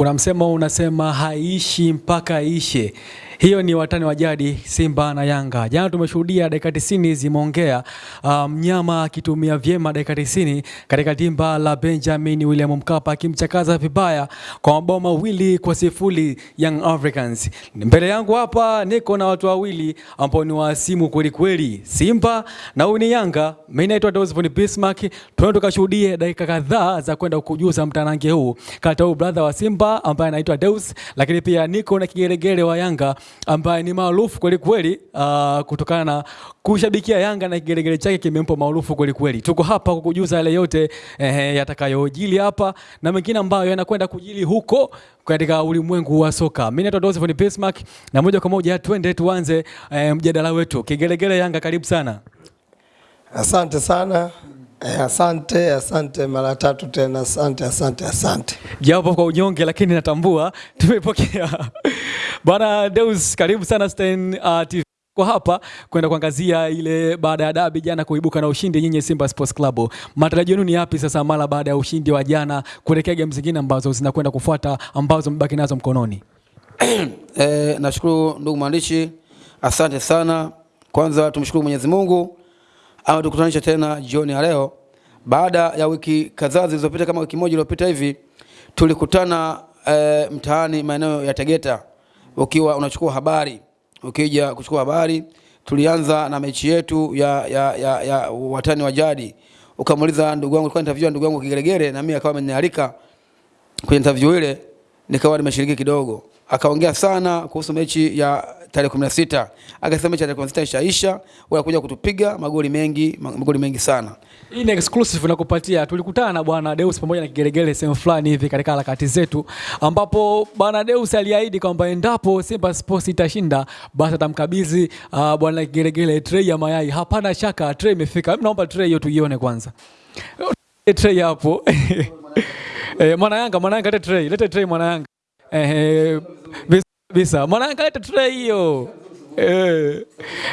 Kuna msemo unasema haishi mpaka ishe. Hiyo ni watani wa jadi Simba na Yanga. Jana tumeshuhudia dakika 90 zimeongea, mnyama um, akitumia vyema dakika 90 katika dimba la Benjamin William Mkapa akimchakaza vibaya kwa mabao mawili kwa sifuri Young Africans. Mbele yangu hapa niko na watu wawili ambao ni wasimu kweli kweli, Simba na huyu ni Yanga. Mimi naitwa Dosvon Bismarck. Tuende tukashuhudie dakika kadhaa za kwenda kujuza mtanange huu kati ya brother wa Simba ambaye anaitwa Deus, lakini pia niko na kigeregere wa Yanga ambaye ni maarufu kweli kweli, uh, kutokana na kushabikia Yanga na kigelegele chake kimempa maarufu kweli kweli. Tuko hapa kukujuza yale yote eh, yatakayojili hapa na mengine ambayo yanakwenda kujili huko katika ulimwengu wa soka. Mimi naitwa Dosvon Bismarck na moja kwa moja twende tuanze eh, mjadala wetu. Kigelegele Yanga, karibu sana. Asante sana. Eh, asante, asante mara tatu tena, asante, asante, asante. Japo kwa unyonge lakini natambua tumepokea. Bwana Deus, karibu sana Stein uh, TV kwa hapa kwenda kuangazia ile baada ya dabi jana kuibuka na ushindi nyinyi Simba Sports Club. Matarajio yenu ni yapi sasa mara baada ya ushindi wa jana kuelekea game zingine ambazo zinakwenda kufuata ambazo mbaki nazo mkononi? Eh, nashukuru ndugu mwandishi, asante sana. Kwanza tumshukuru Mwenyezi Mungu ametukutanisha tena jioni ya leo baada ya wiki kadhaa zilizopita, kama wiki moja iliyopita hivi tulikutana eh, mtaani maeneo ya Tegeta, ukiwa unachukua habari, ukija kuchukua habari. Tulianza na mechi yetu ya, ya, ya, ya watani wa jadi, ukamuuliza ndugu yangu, kwa interview ndugu yangu Kigeregere, na mimi akawa amenialika kwenye interview ile, nikawa nimeshiriki kidogo akaongea sana kuhusu mechi ya tarehe 16. Akasema mechi tarehe 16 ishaisha, wanakuja kutupiga magoli mengi, magoli mengi sana. Hii ni exclusive nakupatia. Tulikutana na bwana Deus pamoja na Kigeregere sehemu fulani hivi katika harakati zetu, ambapo bwana Deus aliahidi kwamba endapo Simba Sports itashinda basi atamkabidhi uh, bwana Kigeregere tray ya mayai. Hapana shaka tray imefika. Naomba tray hiyo tuione kwanza. Tray hapo. Eh, mwana Yanga, mwana Yanga lete tray, lete tray mwana Yanga. Eh, bisa mwana leta tray hiyo. Eh,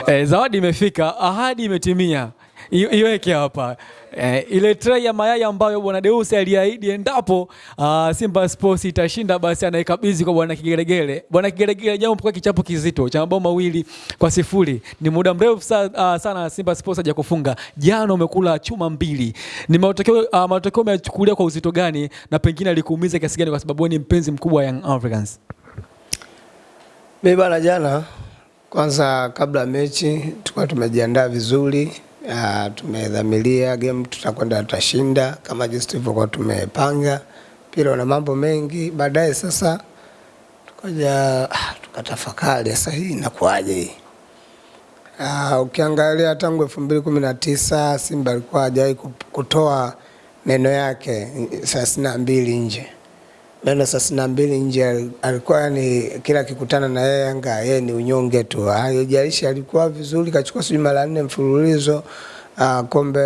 eh, zawadi imefika, ahadi imetimia. Iweke hapa eh, ile tray ya mayai ambayo bwana Deus aliahidi endapo uh, Simba Sports itashinda basi anaikabidhi kwa bwana Kigeregere. Bwana Kigeregere, jambo kwa kichapo kizito cha mabao mawili kwa sifuri. Ni muda mrefu sa, uh, sana Simba Sports haja kufunga. Jana umekula chuma mbili. Ni matokeo uh, matokeo umechukulia kwa uzito gani na pengine alikuumiza kiasi gani kwa sababu ni mpenzi mkubwa wa Young Africans? Mimi bana, jana kwanza, kabla mechi tulikuwa tumejiandaa vizuri tumedhamiria game tutakwenda tutashinda kama jinsi tulivyokuwa tumepanga. pira na mambo mengi. Baadaye sasa tukaja ah, tukatafakari sasa hii inakuwaje hii. Uh, ukiangalia tangu elfu mbili kumi na tisa Simba alikuwa hajawahi kutoa meno yake thelathini na mbili nje, meno thelathini na mbili nje. Alikuwa ni kila kikutana na yeye Yanga yeye ni unyonge tu, haijalishi alikuwa vizuri, kachukua sijui mara nne mfululizo uh, kombe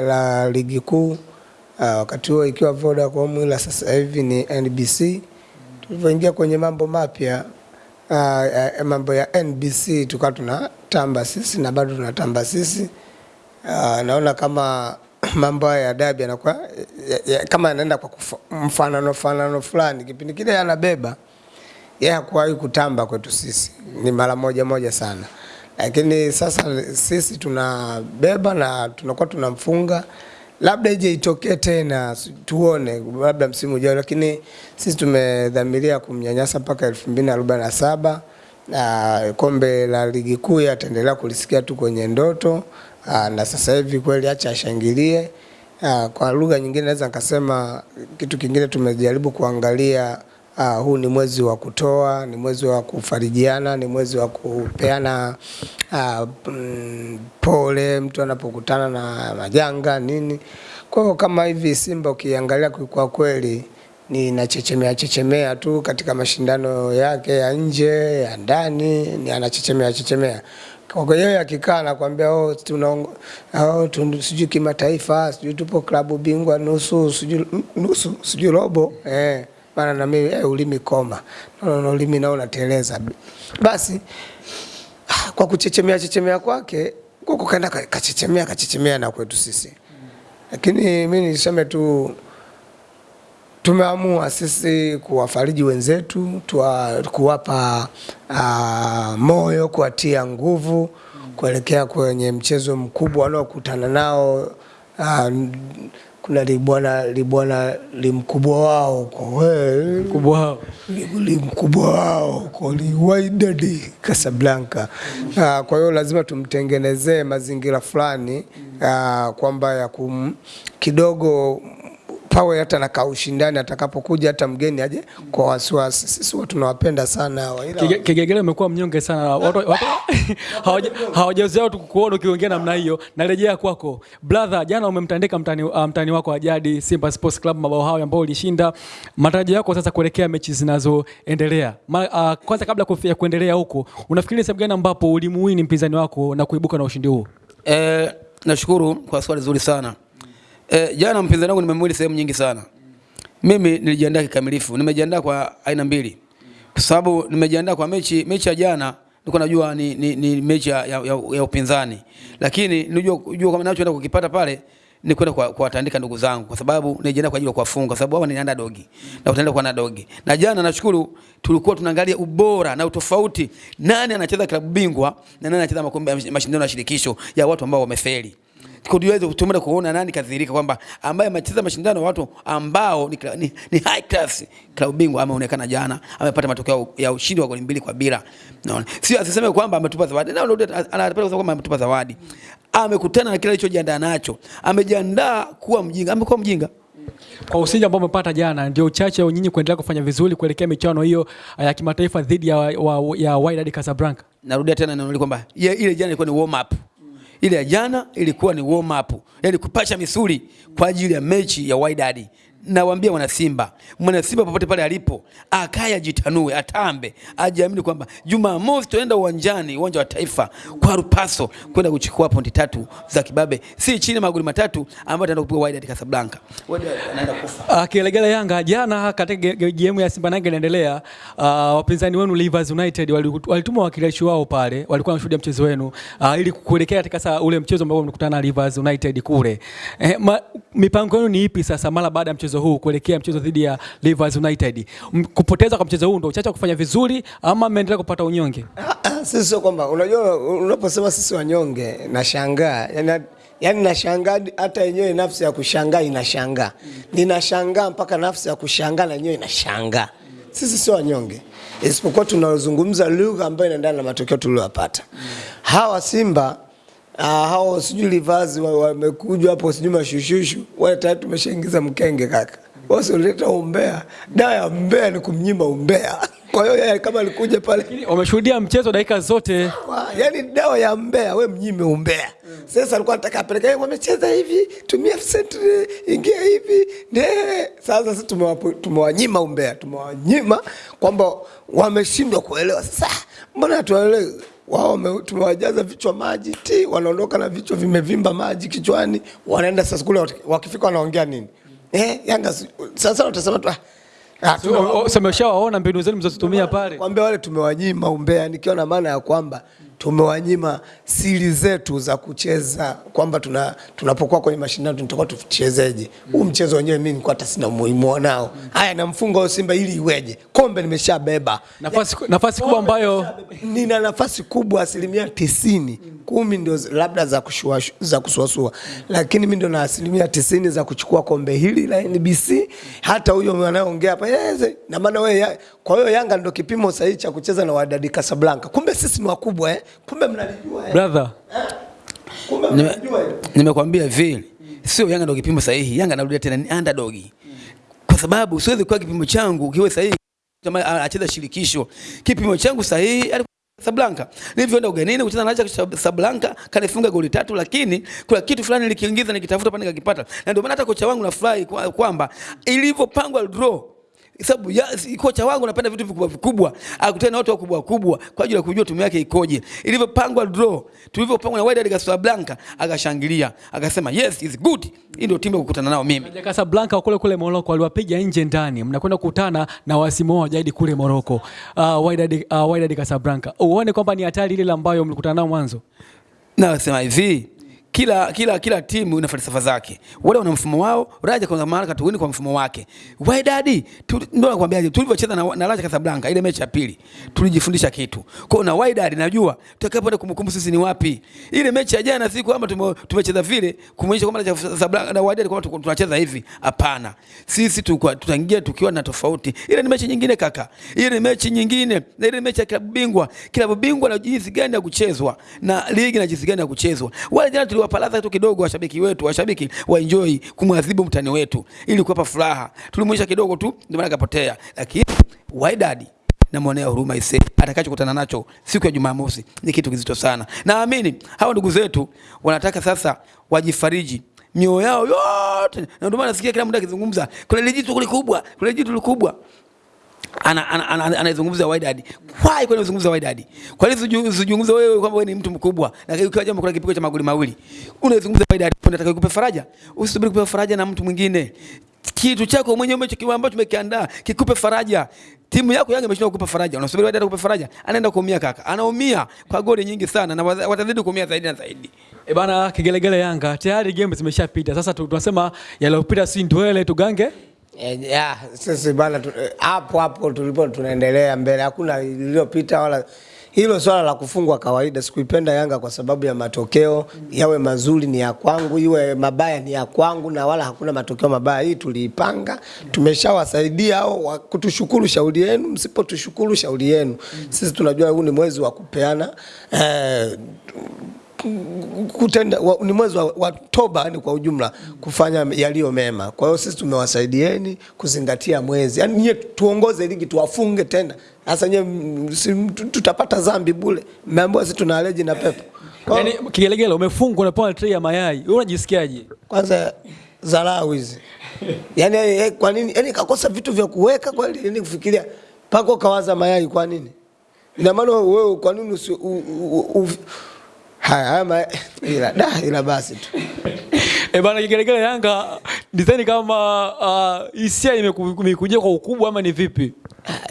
la ligi kuu uh, wakati huo ikiwa Vodacom, ila sasa hivi ni NBC. Tulivyoingia kwenye mambo mapya uh, uh, mambo ya NBC tukawa tunatamba sisi na bado tunatamba sisi uh, naona kama mambo haya ya dabi yanakuwa ya, ya, kama yanaenda kwa mfanano fanano fulani. Kipindi kile anabeba yeye hakuwahi kutamba kwetu sisi, ni mara moja moja sana, lakini sasa sisi tunabeba na tunakuwa tunamfunga. Labda ije itokee tena tuone, labda msimu ujao, lakini sisi tumedhamiria kumnyanyasa mpaka elfu mbili na arobaini na saba na kombe la ligi kuu ataendelea kulisikia tu kwenye ndoto. Aa, na sasa hivi kweli acha ashangilie. Aa, kwa lugha nyingine naweza nikasema kitu kingine tumejaribu kuangalia. uh, huu ni mwezi wa kutoa, ni mwezi wa kufarijiana, ni mwezi wa kupeana mm, pole mtu anapokutana na majanga nini. Kwa hiyo kama hivi Simba ukiangalia kwa kweli ni nachechemea chechemea tu katika mashindano yake ya nje ya ndani, ni anachechemea chechemea. Kwa hiyo akikaa anakuambia oh, tunaongo oh, sijui kimataifa sijui tupo klabu bingwa nusu sijui nusu sijui robo. Eh, maana na mimi eh, ulimi koma. No, no, ulimi nao unateleza. Basi kwa kuchechemea chechemea kwake kwa kukaenda kachechemea kachechemea na kwetu sisi, lakini mimi niseme tu tumeamua sisi kuwafariji wenzetu tuwa, kuwapa uh, moyo, kuwatia nguvu kuelekea kwenye mchezo mkubwa wanaokutana nao uh, kuna libwana libwana limkubwa wao huko we, kubwa hao li- limkubwa wao huko li Wydad Casablanca. Uh, kwa hiyo lazima tumtengenezee mazingira fulani uh, kwamba ya kum kidogo pawe hata na kaushindani atakapokuja hata mgeni aje kwa wasiwasi. Sisi watu tunawapenda sana hawa ila Kigegele umekuwa mnyonge sana, watu watu hawaja- hawajazoea tu kuona ukiongea namna hiyo. Narejea kwako brother, jana umemtandika mtani, uh, mtani wako wa jadi Simba Sports Club mabao hayo ambao ulishinda. Matarajio yako sasa kuelekea mechi zinazoendelea, uh, kwanza kabla kufia kuendelea huko, unafikiri sababu sehemu gani ambapo ulimuwini mpinzani wako na kuibuka na ushindi huo? Eh, nashukuru kwa swali zuri sana. Eh, jana mpinzani wangu nimemwili sehemu nyingi sana. Mimi nilijiandaa kikamilifu. Nimejiandaa kwa aina mbili. Kwa sababu nimejiandaa kwa mechi mechi ya jana nilikuwa najua ni, ni, ni mechi ya, ya, ya, upinzani. Lakini nilijua kujua kama ninachoenda kukipata pale ni kwenda kwa kuwatandika ndugu zangu kwa sababu nijiandaa kwa ajili ya kuwafunga kwa sababu hawa ni underdog na utaenda kwa underdog. Na jana nashukuru tulikuwa tunaangalia ubora na utofauti, nani anacheza klabu bingwa na nani anacheza makombe ya mashindano ya shirikisho ya watu ambao wamefeli tuweze kutumia kuona nani kadhirika kwamba ambaye amecheza mashindano watu ambao ni, ni, ni high class klabu bingwa ameonekana jana amepata matokeo ya ushindi wa goli mbili kwa bila. Naona sio asiseme kwamba ametupa zawadi. Na anapenda kusema kwamba ametupa zawadi. Amekutana na kile alichojiandaa nacho. Amejiandaa kuwa mjinga. Amekuwa mjinga. Kwa ushindi ambao umepata jana, ndio uchache wa nyinyi kuendelea kufanya vizuri kuelekea michuano hiyo uh, ya kimataifa dhidi ya, wa, ya Wydad Casablanca. narudia tena neno kwamba ile jana ilikuwa ni warm up ile ya jana ilikuwa ni warm up. Yani kupasha misuli kwa ajili ya mechi ya Wydad nawaambia wana Simba mwana Simba popote pale alipo akaye ajitanue atambe ajiamini kwamba Jumamosi tunaenda uwanjani uwanja wa taifa kwa Rupaso kwenda kuchukua pointi tatu za kibabe. Si chini magoli matatu ambayo ataenda kupiga Wydad Casablanca. Wydad anaenda kufa. Akilegela Yanga jana katika game ya Simba Nanga inaendelea, uh, wapinzani wenu Rivers United walituma wakilishi wao pale, walikuwa wanashuhudia mchezo wenu uh, ili kuelekea katika sasa ule mchezo ambao mlikutana na Rivers United kule. Eh, ma, mipango yenu ni ipi sasa mara baada ya mchezo huu kuelekea mchezo dhidi ya Rivers United? Kupoteza kwa mchezo huu ndio uchache kufanya vizuri ama mmeendelea kupata unyonge? Sisi sio kwamba unajua unaposema sisi wanyonge nashangaa. Yani, yani nashangaa hata yenyewe nafsi ya kushangaa inashangaa. Ninashangaa mpaka nafsi ya kushangaa na yenyewe inashangaa. Sisi sio wanyonge. Isipokuwa tunazungumza lugha ambayo inaendana na matokeo tuliyopata hawa simba Uh, hao sijui livazi wamekuja hapo sijui mashushushu. Wale tayari tumeshaingiza mkenge kaka. Wasioleta umbea. Dawa ya mbea ni kumnyima umbea. Kwa hiyo yeye kama alikuja pale Wameshuhudia mchezo dakika zote. Yaani yani dawa ya mbea we mnyime umbea. Sasa alikuwa anataka apeleke yeye wamecheza hivi tumia sentri ingia hivi. Ne sasa sisi tumewa tumewanyima umbea tumewanyima kwamba wameshindwa kuelewa. Sasa mbona tuwaelewe wao tumewajaza vichwa maji ti wanaondoka na vichwa vimevimba maji kichwani wanaenda sasa kule wakifika wanaongea nini eh yanga sasa watasema tu ah, so, tuna- Umeshawaona mbinu zenu mlizozitumia pale. kwambia wale tumewanyima umbea, nikiwa na maana ya kwamba tumewanyima siri zetu za kucheza, kwamba tuna tunapokuwa kwenye mashindano tutakuwa tuchezeje. Huu mchezo wenyewe mimi nilikuwa hata sina umuhimu nao. mm. Haya, namfunga huyo Simba ili iweje? Kombe nimeshabeba, Nafasi, ya, nafasi kubwa ambayo nina nafasi kubwa asilimia tisini mm. kumi ndio labda za, kushua, za kusuasua, mm. lakini mimi ndio na asilimia tisini za kuchukua kombe hili la NBC. Hata huyo anayeongea hapa na maana wewe, kwa hiyo Yanga ndio kipimo sahihi cha kucheza na Wydad Casablanca. Kumbe sisi ni wakubwa eh? Kumbe mnalijua eh? brother Kumbe mnalijua nimekwambia vile sio Yanga ndio kipimo sahihi. Yanga narudia tena ni underdog, kwa sababu siwezi kuwa kipimo changu kiwe sahihi kama acheza shirikisho. Kipimo changu sahihi Sablanka. Casablanca. Nilivyoenda ugenini kucheza na Ajax Casablanca kanifunga goli tatu, lakini kuna kitu fulani nilikiingiza nikitafuta pale nikakipata, na ndio maana hata kocha wangu nafurahi kwa- kwamba ilivyopangwa draw sababu ya, kocha wangu anapenda vitu vikubwa vikubwa, akutane na watu wakubwa wakubwa kwa ajili ya kujua timu yake ikoje. Ilivyopangwa draw, tulivyopangwa na Wydad Casablanca, akashangilia akasema yes is good. Hii ndio timu ya kukutana nao mimi. Wydad Casablanca kule kule Morocco waliwapiga nje ndani, mnakwenda kukutana na wasimu wa jadi kule Morocco. Uh, Wydad uh, Wydad Casablanca. Uone kwamba ni hatari ile ambayo mlikutana nao mwanzo. Na wasema hivi kila kila kila timu ina falsafa zake. Wale wana mfumo wao, Raja kwa maana katuwini kwa mfumo wake. Wydad ndio nakwambiaje, tulivyocheza na, na Raja Casablanca ile mechi ya pili tulijifundisha kitu. Kwa na Wydad najua tutakapoenda kumkumbuka sisi ni wapi. Ile mechi ya jana si kwamba tumecheza vile kumwonyesha kwamba Raja Casablanca na Wydad kwamba tunacheza hivi. Hapana. Sisi tukwa- tutaingia tukiwa na tofauti. Ile ni mechi nyingine kaka. Ile ni mechi nyingine. Na ile mechi ya klabu bingwa, klabu bingwa na jinsi gani ya kuchezwa na ligi na jinsi gani ya kuchezwa. Wale jana tuliwapalaza tu kidogo washabiki wetu, washabiki wa enjoy kumwadhibu mtani wetu ili kuwapa furaha. Tulimwonyesha kidogo tu ndio maana akapotea. Lakini Wydad namwonea huruma ise atakachokutana nacho siku ya Jumamosi ni kitu kizito sana. Naamini hawa ndugu zetu wanataka sasa wajifariji mioyo yao yote, na ndio maana nasikia kila mtu akizungumza kuna jitu kubwa, kuna jitu jitu kubwa ana ana- anaizungumza Wydad. Why kwa unazungumza Wydad? Kwa nini usizu- usizungumze wewe kwamba wewe ni mtu mkubwa? na ukiwa jambo kuna kipigo cha magoli mawili. Unaizungumza Wydad, unataka kukupa faraja? Usisubiri kupewa faraja na mtu mwingine. Kitu chako mwenyewe ambacho ambacho tumekiandaa kikupe faraja. Timu yako Yanga imeshindwa kukupa faraja. Unasubiri Wydad kukupa faraja? Anaenda kuumia kaka. Anaumia kwa goli nyingi sana na watazidi kuumia zaidi na zaidi. E bana, kigelegele Yanga tayari game zimeshapita. Sasa tunasema yaliyopita si ndwele, tugange Ya, sisi bana eh, hapo hapo tulipo tunaendelea mbele, hakuna iliyopita wala hilo swala la kufungwa kawaida. Sikuipenda Yanga kwa sababu ya matokeo, yawe mazuri ni ya kwangu, iwe mabaya ni ya kwangu, na wala hakuna matokeo mabaya. Hii tuliipanga, tumeshawasaidia au kutushukuru shauri yenu, msipotushukuru shauri yenu. Sisi tunajua huu ni mwezi wa kupeana eh, kutenda wa, ni mwezi wa, wa toba yani kwa ujumla kufanya yaliyo mema. Kwa hiyo sisi tumewasaidieni kuzingatia mwezi, yani nyie tuongoze ligi tuwafunge tena. Sasa nyie tutapata zambi bule. mmeambiwa sisi tuna aleji na pepo. Yani, kigelegele umefungwa unapewa tray ya mayai, wewe unajisikiaje? kwanza dharau hizi yani, eh, kwa nini yani kakosa vitu vya kuweka kweli, yani kufikiria pako kawaza mayai kwa nini? Ina maana wewe kwa nini usi, u, u, u, haya ama ila da ila basi tu E bana, kigelegele Yanga design kama ah, hisia uh, imekujia kwa ukubwa ama ni vipi?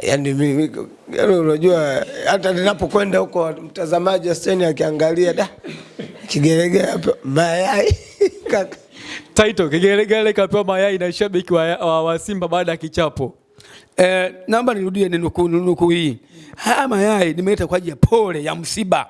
Yaani mimi yani unajua hata ninapokwenda huko mtazamaji wa steni akiangalia da kigelegele hapo mayai kaka Title kigelegele kapewa mayai na shabiki wa, wa, wa Simba baada ya kichapo. Eh, naomba nirudie nukuu nukuu hii. Haya mayai nimeleta kwa ajili ya pole ya msiba.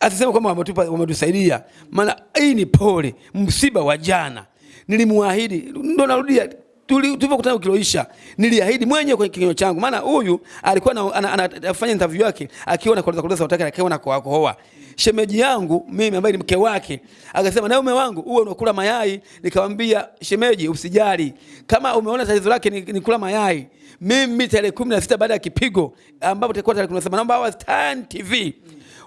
Asisema kwamba wametupa wametusaidia. Maana hii ni pole, msiba wa jana. Nilimwahidi, ndo narudia tuli- tulivyokutana ukiloisha niliahidi mwenyewe kwenye kinywa changu, maana huyu alikuwa na- ana- ana- anafanya interview yake akiwa na koleza koleza sauti yake akiwa na kohoa. Shemeji yangu mimi ambaye ni mke wake akasema, na ume wangu uwe unakula mayai. Nikamwambia shemeji, usijali kama umeona tatizo lake ni, ni kula mayai. Mimi tarehe kumi na sita baada ya kipigo ambapo takuwa tarehe kumi na saba naomba hawa Stan TV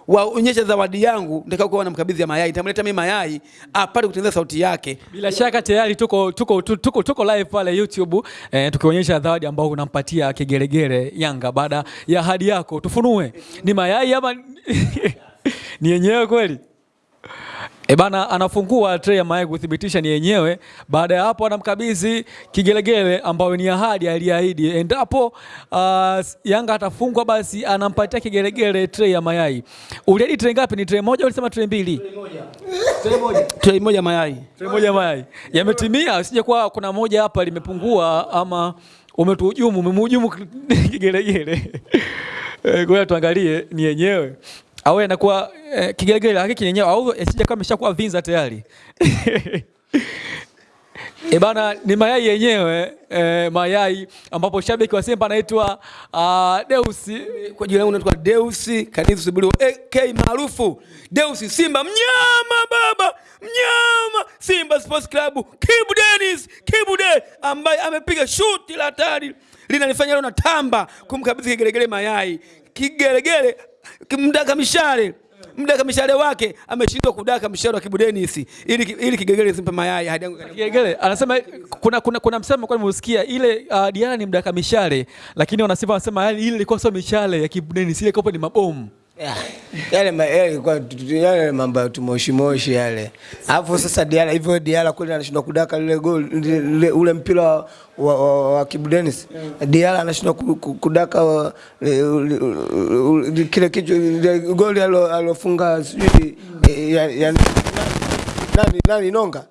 waonyeshe zawadi yangu nitakayokuwa namkabidhi ya mayai. Nitamleta mimi mayai apate kutengeneza sauti yake. Bila shaka tayari tuko, tuko, tuko, tuko, live pale YouTube eh, tukionyesha zawadi ambayo unampatia Kigeregere Yanga baada ya ahadi yako. Tufunue ni mayai ama ni yenyewe kweli? E bana, anafungua tray ya mayai kuthibitisha ni yenyewe. Baada ya hapo, anamkabidhi kigelegele ambayo ni ahadi aliahidi, endapo uh, Yanga atafungwa basi anampatia kigelegele tray ya mayai. Uliahidi tray ngapi? Ni tray moja ulisema tray mbili? Tray moja Tray moja mayai. Tray moja mayai yametimia, usije kuwa kuna moja hapa limepungua ama umetuhujumu, umemhujumu kigelegele. Ngoja Kwa tuangalie ni yenyewe au anakuwa eh, kigelegele lakini kinyenyewa au isije kama imeshakuwa vinza tayari. E bana, ni mayai yenyewe eh, mayai ambapo shabiki wa Simba anaitwa uh, Deus Kwa jina langu naitwa Deus Kanizu Sibuli AK maarufu Deus Simba mnyama baba mnyama Simba Sports Club Kibu Dennis Kibu De ambaye amepiga shuti la hatari linanifanya leo natamba kumkabidhi kigelegele mayai kigelegele mdaka mishale. Mdaka mishale wake ameshindwa kudaka mshale wa Kibu Dennis ili ili kigegele simpe mayai hadi yangu kigegele anasema kuna, kuna, kuna msemo kwa nimeusikia ile uh, Diana ni mdaka mishale, lakini wanasema wanasema yani ile ilikuwa sio mishale ya Kibudeni, ile kopo ni mabomu. Yale mambo ya tumoshi moshi yale. Alafu sasa Diala hivyo Diala kule anashindwa kudaka lile lile- ule mpira wa, wa, wa, Kibu Dennis. Diala anashindwa ku- ku- kudaka ule- kile kichwa goal goli alo- alofunga sijui eh, ya, ya nani nani Nonga,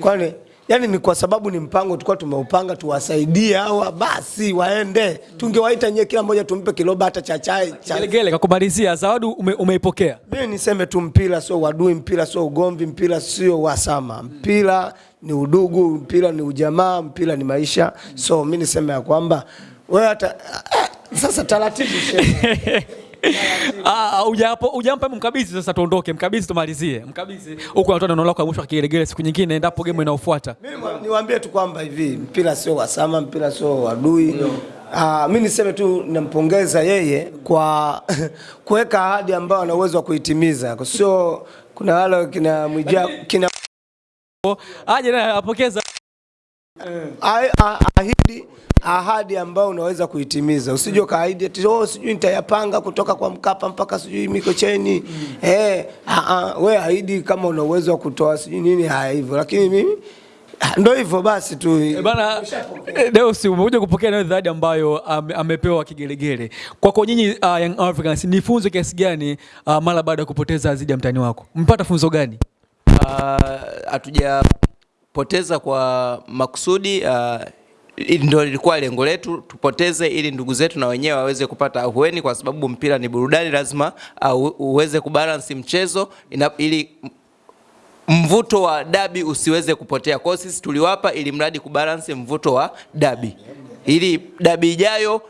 kwani yani ni kwa sababu ni mpango tulikuwa tumeupanga tuwasaidie hawa basi waende, tungewaita nyie, kila mmoja tumpe kiloba hata cha chai cha Gelegele kakumalizia zawadi ume, umeipokea. mimi niseme tu mpira sio wadui, mpira sio ugomvi, mpira sio wasama, mpira ni udugu, mpira ni ujamaa, mpira ni maisha. So mimi niseme ya kwamba wewe hata eh, sasa taratibu shehe. Ah, hujapo hujampa mkabidhi sasa tuondoke. mkabizi tumalizie. mkabizi Huko anatoa neno lako mwisho kigelegele siku nyingine endapo game inayofuata. Mimi niwaambie tu kwamba hivi mpira sio wasama, mpira sio wadui. Ah, mimi niseme tu nampongeza yeye kwa kuweka ahadi ambayo ana uwezo wa kuitimiza. Sio kuna wale kina Mwija kina Aje na apokeza Ah- ah- ahidi ahadi ambayo unaweza kuitimiza. Usije ukaahidi eti oh, sijui nitayapanga kutoka kwa Mkapa mpaka sijui Mikocheni. Eh, ah, ah, we ahidi kama una uwezo wa kutoa sijui nini haya hivyo, lakini mimi ndio ndo hivyo basi tu. E Bana eh, Deus umekuja kupokea nayo zawadi ambayo ame, amepewa kigelegele. Kwako nyinyi uh, Young Africans ni funzo kiasi gani uh, mara baada ya kupoteza dhidi ya mtani wako? Mpata funzo gani? Ah, hatujapoteza kwa makusudi ah, ili ndio lilikuwa lengo letu tupoteze ili ndugu zetu na wenyewe waweze kupata ahueni kwa sababu mpira ni burudani lazima uh, uweze kubalance mchezo ina, ili mvuto wa dabi usiweze kupotea. Kwa sisi tuliwapa ili mradi kubalance mvuto wa dabi, ili dabi ijayo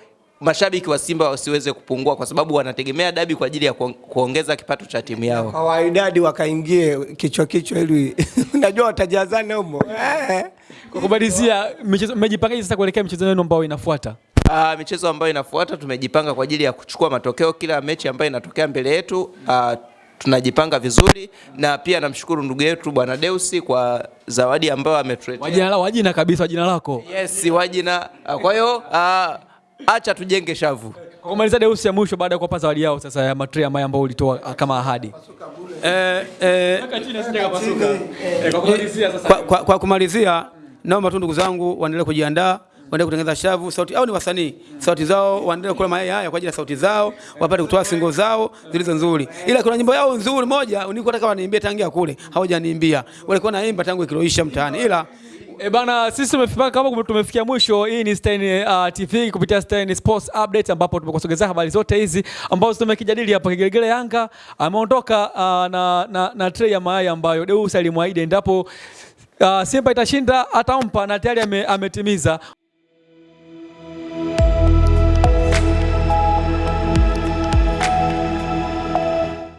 mashabiki wa Simba wasiweze kupungua, kwa sababu wanategemea dabi kwa ajili ya kuongeza kipato cha timu yao. Kwa waidadi wakaingie kichwa kichwa ili unajua watajazana humo. Eh. Kwa kumalizia, michezo- mmejipangaje sasa kuelekea michezo yenu ambayo inafuata? Uh, michezo ambayo inafuata tumejipanga kwa ajili ya kuchukua matokeo kila mechi ambayo inatokea mbele yetu. Uh, tunajipanga vizuri na pia namshukuru ndugu yetu bwana Deusi kwa zawadi ambayo ametuletea. Wajina la wajina kabisa wajina lako. Yes, wajina. Uh, kwa hiyo uh, acha tujenge shavu. Kwa kumaliza Deusi ya mwisho baada ya kuwapa zawadi yao sasa ya matri ambayo ambao ulitoa kama ahadi. Eh, eh, Kwa kwa, kwa, kwa kumalizia naomba tu ndugu zangu waendelee kujiandaa waendelee kutengeneza shavu sauti au ni wasanii? Sauti zao waendelee kula mayai haya kwa ajili ya sauti zao wapate kutoa singo zao zilizo nzuri. Ila kuna nyimbo yao nzuri moja nilikuwa nataka waniimbie tangia kule hawajaniimbia walikuwa naimba tangu kiloisha mtaani ila E bana, sisi tumefika kama tumefikia mwisho. Hii ni Stein uh, TV kupitia Stein Sports Update ambapo tumekusogezea habari zote hizi ambazo tumekijadili hapa. Kigelegele Yanga ameondoka uh, na, na, na tray ya mayai ambayo Deus alimwahidi endapo uh, Simba itashinda atampa na tayari ame, ametimiza.